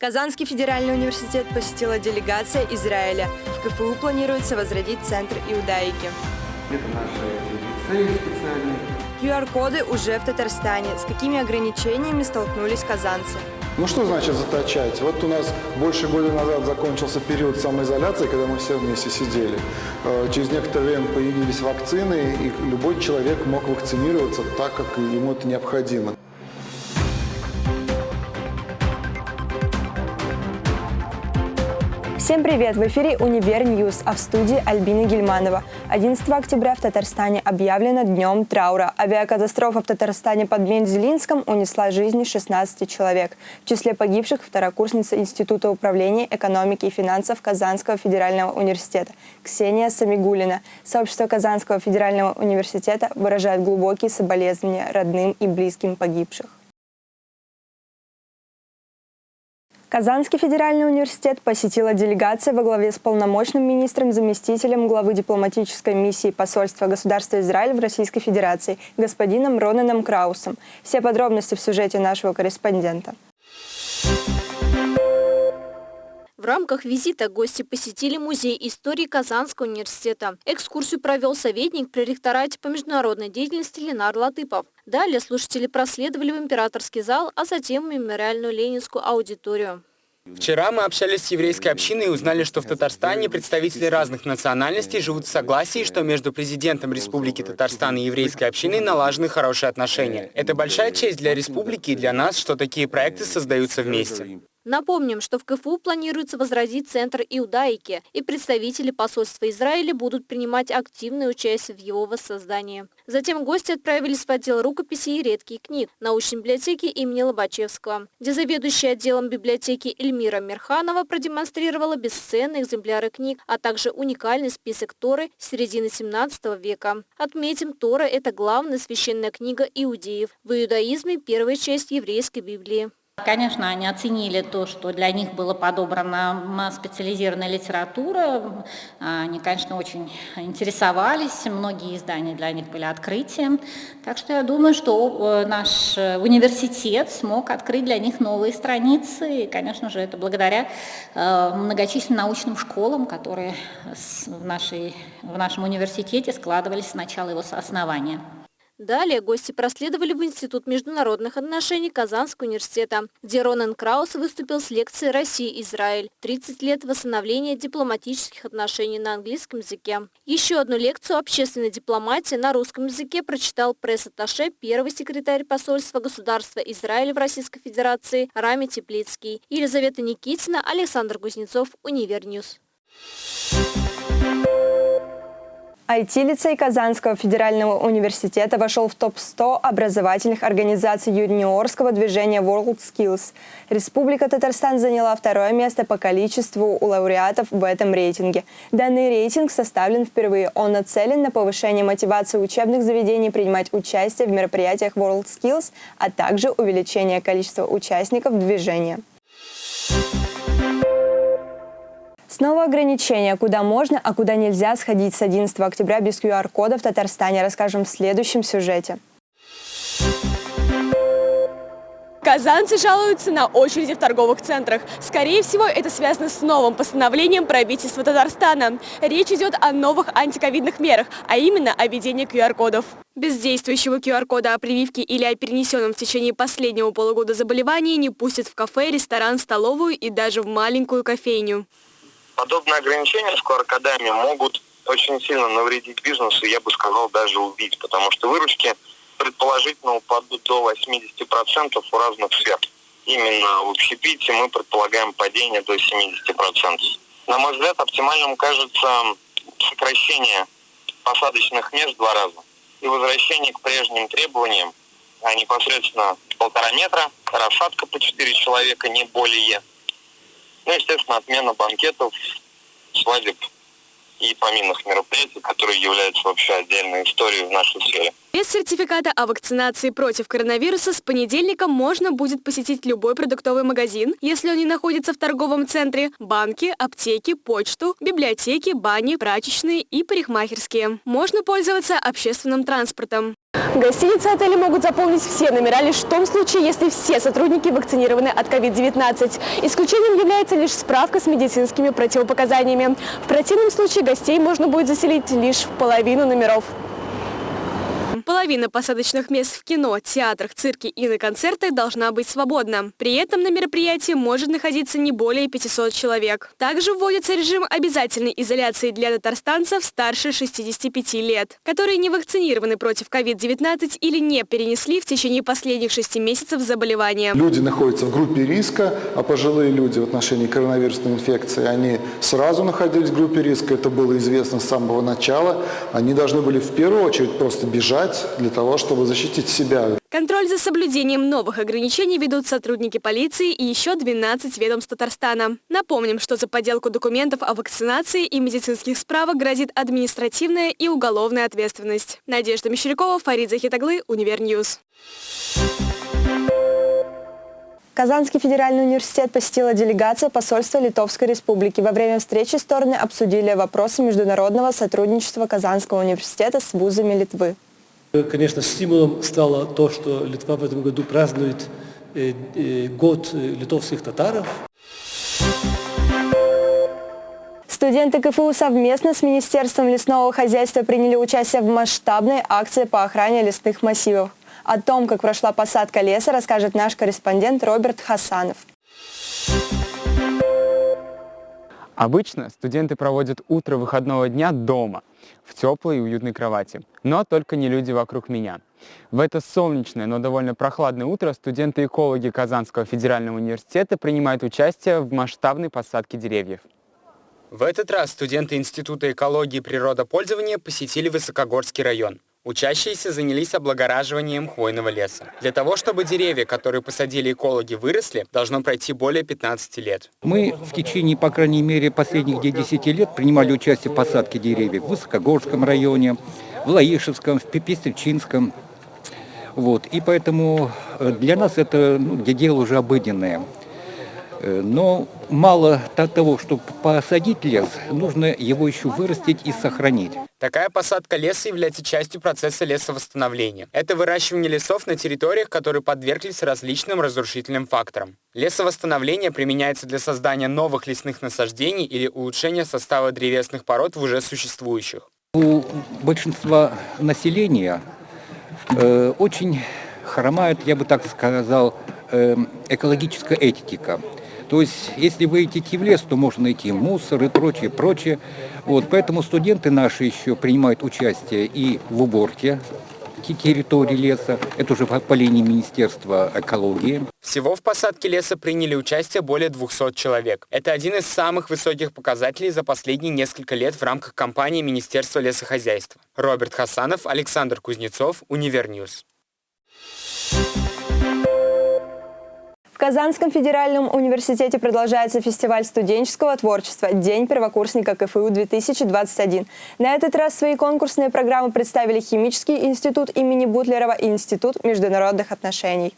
Казанский федеральный университет посетила делегация Израиля. В КФУ планируется возродить Центр иудаики. Это наши лицеи специальные. QR-коды уже в Татарстане. С какими ограничениями столкнулись казанцы? Ну что значит заточать? Вот у нас больше года назад закончился период самоизоляции, когда мы все вместе сидели. Э, через некоторое время появились вакцины, и любой человек мог вакцинироваться так, как ему это необходимо. Всем привет! В эфире «Универ News», а в студии Альбина Гельманова. 11 октября в Татарстане объявлено днем траура. Авиакатастрофа в Татарстане под Мензелинском унесла жизни 16 человек. В числе погибших второкурсница Института управления экономики и финансов Казанского федерального университета Ксения Самигулина. Сообщество Казанского федерального университета выражает глубокие соболезнования родным и близким погибших. Казанский федеральный университет посетила делегация во главе с полномочным министром, заместителем главы дипломатической миссии посольства государства Израиль в Российской Федерации господином Ронаном Краусом. Все подробности в сюжете нашего корреспондента. В рамках визита гости посетили Музей истории Казанского университета. Экскурсию провел советник при ректорате по международной деятельности Ленар Латыпов. Далее слушатели проследовали в императорский зал, а затем в мемориальную ленинскую аудиторию. Вчера мы общались с еврейской общиной и узнали, что в Татарстане представители разных национальностей живут в согласии, что между президентом Республики Татарстан и еврейской общиной налажены хорошие отношения. Это большая честь для республики и для нас, что такие проекты создаются вместе. Напомним, что в КФУ планируется возродить Центр иудаики, и представители посольства Израиля будут принимать активное участие в его воссоздании. Затем гости отправились в отдел рукописей и редких книг научной библиотеки имени Лобачевского, где заведующая отделом библиотеки Эльмира Мерханова продемонстрировала бесценные экземпляры книг, а также уникальный список Торы середины 17 века. Отметим, Тора – это главная священная книга иудеев. В иудаизме первая часть еврейской Библии. Конечно, они оценили то, что для них была подобрана специализированная литература. Они, конечно, очень интересовались. Многие издания для них были открытием. Так что я думаю, что э, наш университет смог открыть для них новые страницы. И, конечно же, это благодаря э, многочисленным научным школам, которые в, нашей, в нашем университете складывались с начала его основания. Далее гости проследовали в Институт международных отношений Казанского университета, где Ронан Краус выступил с лекцией «Россия-Израиль. 30 лет восстановления дипломатических отношений на английском языке». Еще одну лекцию общественной дипломатии на русском языке прочитал пресс-атташе первый секретарь посольства государства Израиль в Российской Федерации Рами Теплицкий. Елизавета Никитина, Александр Кузнецов, Универ News. IT-лицей Казанского федерального университета вошел в топ-100 образовательных организаций юниорского движения WorldSkills. Республика Татарстан заняла второе место по количеству у лауреатов в этом рейтинге. Данный рейтинг составлен впервые. Он нацелен на повышение мотивации учебных заведений принимать участие в мероприятиях WorldSkills, а также увеличение количества участников движения. Снова ограничения, куда можно, а куда нельзя сходить с 11 октября без QR-кода в Татарстане, расскажем в следующем сюжете. Казанцы жалуются на очереди в торговых центрах. Скорее всего, это связано с новым постановлением правительства Татарстана. Речь идет о новых антиковидных мерах, а именно о введении QR-кодов. Без действующего QR-кода о прививке или о перенесенном в течение последнего полугода заболевании не пустят в кафе, ресторан, столовую и даже в маленькую кофейню. Подобные ограничения с QR-кодами могут очень сильно навредить бизнесу, я бы сказал, даже убить, потому что выручки предположительно упадут до 80% у разных сфер. Именно в общепите мы предполагаем падение до 70%. На мой взгляд, оптимальным кажется сокращение посадочных мест в два раза и возвращение к прежним требованиям, а непосредственно полтора метра, рассадка по четыре человека, не более – ну, естественно, отмена банкетов, свадеб и поминных мероприятий, которые являются вообще отдельной историей в нашей сфере. Без сертификата о вакцинации против коронавируса с понедельника можно будет посетить любой продуктовый магазин, если он не находится в торговом центре, банки, аптеки, почту, библиотеки, бани, прачечные и парикмахерские. Можно пользоваться общественным транспортом. Гостиницы и отели могут заполнить все номера лишь в том случае, если все сотрудники вакцинированы от COVID-19. Исключением является лишь справка с медицинскими противопоказаниями. В противном случае гостей можно будет заселить лишь в половину номеров. Половина посадочных мест в кино, театрах, цирке и на концертах должна быть свободна. При этом на мероприятии может находиться не более 500 человек. Также вводится режим обязательной изоляции для татарстанцев старше 65 лет, которые не вакцинированы против COVID-19 или не перенесли в течение последних 6 месяцев заболевания. Люди находятся в группе риска, а пожилые люди в отношении коронавирусной инфекции, они сразу находились в группе риска, это было известно с самого начала. Они должны были в первую очередь просто бежать для того, чтобы защитить себя. Контроль за соблюдением новых ограничений ведут сотрудники полиции и еще 12 ведомств Татарстана. Напомним, что за подделку документов о вакцинации и медицинских справок грозит административная и уголовная ответственность. Надежда Мещерякова, Фарид Захитаглы, Универ News. Казанский федеральный университет посетила делегация посольства Литовской Республики. Во время встречи стороны обсудили вопросы международного сотрудничества Казанского университета с вузами Литвы. Конечно, стимулом стало то, что Литва в этом году празднует э, э, год литовских татаров. Студенты КФУ совместно с Министерством лесного хозяйства приняли участие в масштабной акции по охране лесных массивов. О том, как прошла посадка леса, расскажет наш корреспондент Роберт Хасанов. Обычно студенты проводят утро выходного дня дома, в теплой и уютной кровати. Но только не люди вокруг меня. В это солнечное, но довольно прохладное утро студенты-экологи Казанского федерального университета принимают участие в масштабной посадке деревьев. В этот раз студенты Института экологии и природопользования посетили Высокогорский район. Учащиеся занялись облагораживанием хвойного леса. Для того, чтобы деревья, которые посадили экологи, выросли, должно пройти более 15 лет. Мы в течение, по крайней мере, последних 10 лет принимали участие в посадке деревьев в Высокогорском районе, в Лаишевском, в Пестричинском. Вот. И поэтому э, для нас это ну, дело уже обыденное. Э, но мало того, чтобы посадить лес, нужно его еще вырастить и сохранить. Такая посадка леса является частью процесса лесовосстановления. Это выращивание лесов на территориях, которые подверглись различным разрушительным факторам. Лесовосстановление применяется для создания новых лесных насаждений или улучшения состава древесных пород в уже существующих. У большинства населения э, очень хромает, я бы так сказал, э, экологическая этика. То есть, если вы идите в лес, то можно найти мусор и прочее, прочее. Вот, поэтому студенты наши еще принимают участие и в уборке территории леса. Это уже по линии Министерства экологии. Всего в посадке леса приняли участие более 200 человек. Это один из самых высоких показателей за последние несколько лет в рамках кампании Министерства лесохозяйства. Роберт Хасанов, Александр Кузнецов, Универ News. В Казанском федеральном университете продолжается фестиваль студенческого творчества «День первокурсника КФУ-2021». На этот раз свои конкурсные программы представили Химический институт имени Бутлерова и Институт международных отношений.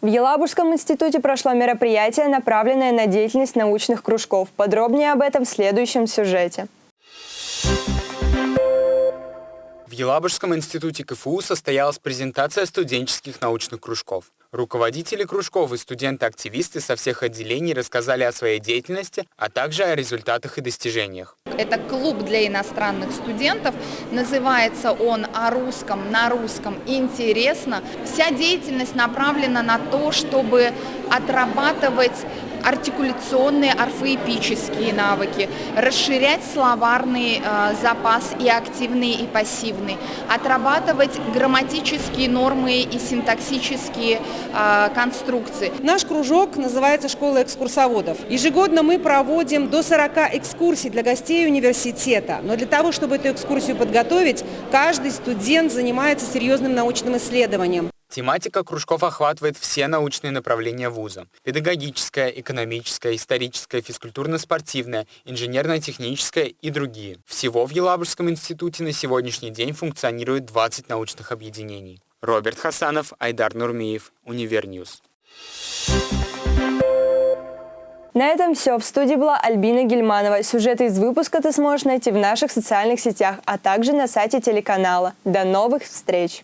В Елабужском институте прошло мероприятие, направленное на деятельность научных кружков. Подробнее об этом в следующем сюжете. Елабужском институте КФУ состоялась презентация студенческих научных кружков. Руководители кружков и студенты-активисты со всех отделений рассказали о своей деятельности, а также о результатах и достижениях. Это клуб для иностранных студентов. Называется он «О русском, на русском интересно». Вся деятельность направлена на то, чтобы отрабатывать артикуляционные, орфоэпические навыки, расширять словарный э, запас и активный, и пассивный, отрабатывать грамматические нормы и синтаксические э, конструкции. Наш кружок называется «Школа экскурсоводов». Ежегодно мы проводим до 40 экскурсий для гостей университета. Но для того, чтобы эту экскурсию подготовить, каждый студент занимается серьезным научным исследованием. Тематика кружков охватывает все научные направления вуза. Педагогическое, экономическое, историческое, физкультурно-спортивное, инженерно-техническое и другие. Всего в Елабужском институте на сегодняшний день функционирует 20 научных объединений. Роберт Хасанов, Айдар Нурмиев, Универ News. На этом все. В студии была Альбина Гельманова. Сюжеты из выпуска ты сможешь найти в наших социальных сетях, а также на сайте телеканала. До новых встреч!